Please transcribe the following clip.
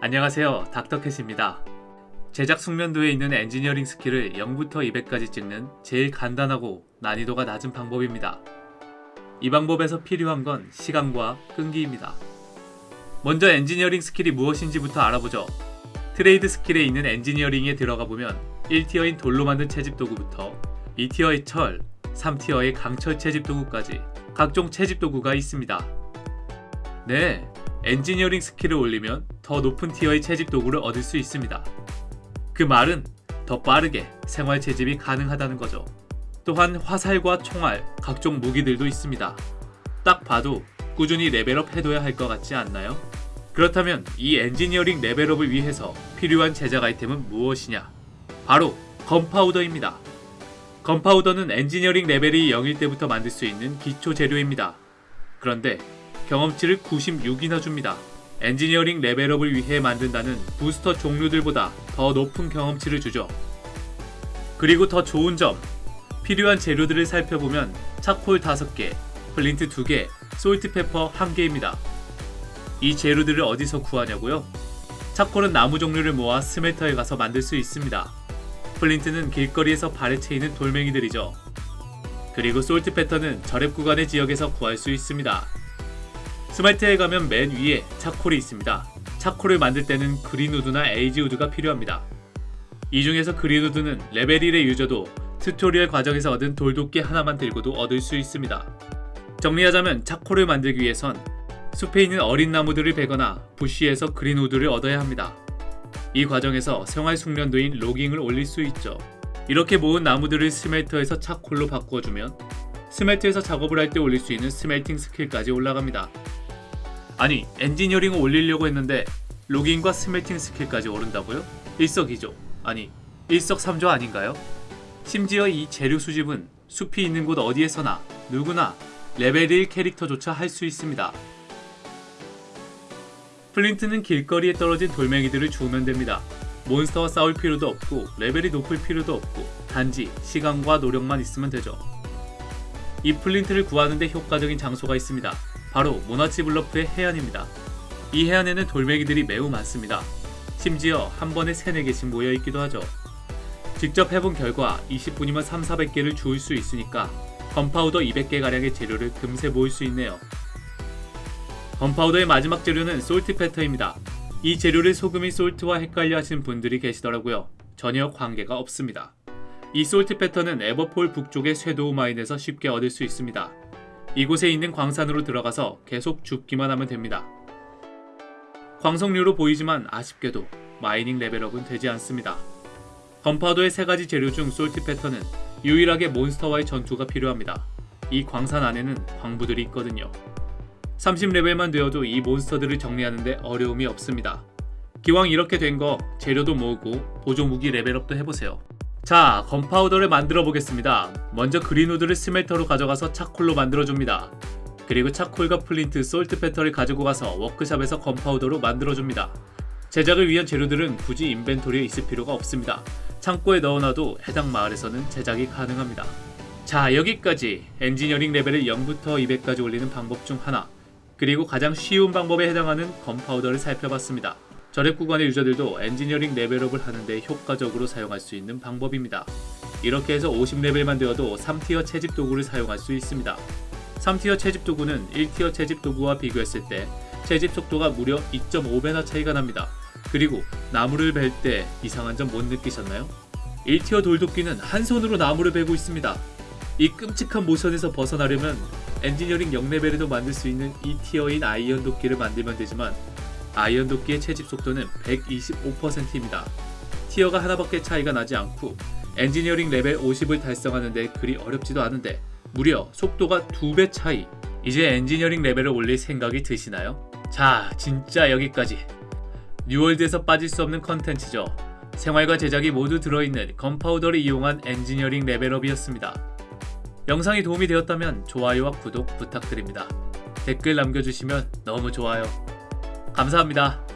안녕하세요. 닥터캣입니다. 제작 숙련도에 있는 엔지니어링 스킬을 0부터 200까지 찍는 제일 간단하고 난이도가 낮은 방법입니다. 이 방법에서 필요한 건 시간과 끈기입니다. 먼저 엔지니어링 스킬이 무엇인지부터 알아보죠. trade skill에 있는 엔지니어링에 들어가 보면 1tier인 돌로 만든 채집 도구부터 2tier의 철, 3tier의 강철 채집 도구까지 각종 채집 도구가 있습니다. 네, 엔지니어링 스킬을 올리면 더 높은 티어의 채집 도구를 얻을 수 있습니다. 그 말은 더 빠르게 생활 채집이 가능하다는 거죠. 또한 화살과 총알, 각종 무기들도 있습니다. 딱 봐도 꾸준히 레벨업 해둬야 할 것 같지 않나요? 그렇다면 이 엔지니어링 레벨업을 위해서 필요한 제작 아이템은 무엇이냐? 바로 gunpowder입니다. gunpowder는 엔지니어링 레벨이 0일 때부터 만들 수 있는 기초 재료입니다. 그런데 경험치를 96이나 줍니다. 엔지니어링 레벨업을 위해 만든다는 부스터 종류들보다 더 높은 경험치를 주죠. 그리고 더 좋은 점, 필요한 재료들을 살펴보면 charcoal 5개, flint 2개, saltpeter 1개입니다. 이 재료들을 어디서 구하냐고요? charcoal은 나무 종류를 모아 smelter에 가서 만들 수 있습니다. flint는 길거리에서 발에 채이는 돌멩이들이죠. 그리고 saltpeter는 저렙 구간의 지역에서 구할 수 있습니다. smelter에 가면 맨 위에 차콜이 있습니다. 차콜을 만들 때는 그린우드나 에이지우드가 필요합니다. 이 중에서 green wood는 레벨 1의 유저도 튜토리얼 과정에서 얻은 돌도끼 하나만 들고도 얻을 수 있습니다. 정리하자면 charcoal을 만들기 위해선 숲에 있는 어린 나무들을 베거나 bush에서 green wood를 얻어야 합니다. 이 과정에서 생활 숙련도인 logging을 올릴 수 있죠. 이렇게 모은 나무들을 smelter에서 charcoal로 바꾸어주면 smelter에서 작업을 할 때 올릴 수 있는 smelting 스킬까지 올라갑니다. 아니 엔지니어링을 올리려고 했는데 logging과 smelting 스킬까지 오른다고요? 일석이조 아니 일석삼조 아닌가요? 심지어 이 재료 수집은 숲이 있는 곳 어디에서나 누구나 레벨 1 캐릭터조차 할 수 있습니다. flint는 길거리에 떨어진 돌멩이들을 주우면 됩니다. 몬스터와 싸울 필요도 없고 레벨이 높을 필요도 없고 단지 시간과 노력만 있으면 되죠. 이 flint를 구하는데 효과적인 장소가 있습니다. 바로 Monarch's Bluffs의 해안입니다. 이 해안에는 돌멩이들이 매우 많습니다. 심지어 한 번에 3, 4개씩 모여있기도 하죠. 직접 해본 결과 20분이면 3, 400개를 주울 수 있으니까 gunpowder 200개가량의 재료를 금세 모을 수 있네요. gunpowder의 마지막 재료는 saltpeter입니다. 이 재료를 소금인 salt와 헷갈려 하시는 분들이 계시더라고요. 전혀 관계가 없습니다. 이 saltpeter는 Everfall 북쪽의 Shadow Mine에서 쉽게 얻을 수 있습니다. 이곳에 있는 광산으로 들어가서 계속 줍기만 하면 됩니다. 광석류로 보이지만 아쉽게도 mining 레벨업은 되지 않습니다. gunpowder의 세 가지 재료 중 saltpeter는 유일하게 몬스터와의 전투가 필요합니다. 이 광산 안에는 광부들이 있거든요. 30레벨만 되어도 이 몬스터들을 정리하는데 어려움이 없습니다. 기왕 이렇게 된 거 재료도 모으고 보조무기 레벨업도 해보세요. 자, gunpowder를 만들어 보겠습니다. 먼저 green wood를 smelter로 가져가서 차콜로 만들어줍니다. 그리고 charcoal과 flint, saltpeter를 가지고 가서 워크샵에서 gunpowder로 만들어줍니다. 제작을 위한 재료들은 굳이 인벤토리에 있을 필요가 없습니다. 창고에 넣어놔도 해당 마을에서는 제작이 가능합니다. 자 여기까지 엔지니어링 레벨을 0부터 200까지 올리는 방법 중 하나 그리고 가장 쉬운 방법에 해당하는 gunpowder를 살펴봤습니다. 저렙 구간의 유저들도 엔지니어링 레벨업을 하는데 효과적으로 사용할 수 있는 방법입니다. 이렇게 해서 50레벨만 되어도 3tier 채집 도구를 사용할 수 있습니다. 3tier 채집 도구는 1tier 채집 도구와 비교했을 때 채집 속도가 무려 2.5배나 차이가 납니다. 그리고 나무를 벨 때 이상한 점 못 느끼셨나요? 1tier 돌도끼는 한 손으로 나무를 베고 있습니다. 이 끔찍한 모션에서 벗어나려면 엔지니어링 0레벨에도 만들 수 있는 2티어인 iron 도끼를 만들면 되지만 아이언 도끼의 채집 속도는 125%입니다. tier가 하나밖에 차이가 나지 않고 엔지니어링 레벨 50을 달성하는데 그리 어렵지도 않은데 무려 속도가 2배 차이 이제 엔지니어링 레벨을 올릴 생각이 드시나요? 자 진짜 여기까지 New World에서 빠질 수 없는 컨텐츠죠. 생활과 제작이 모두 들어있는 gunpowder를 이용한 엔지니어링 레벨업이었습니다. 영상이 도움이 되었다면 좋아요와 구독 부탁드립니다. 댓글 남겨주시면 너무 좋아요. 감사합니다.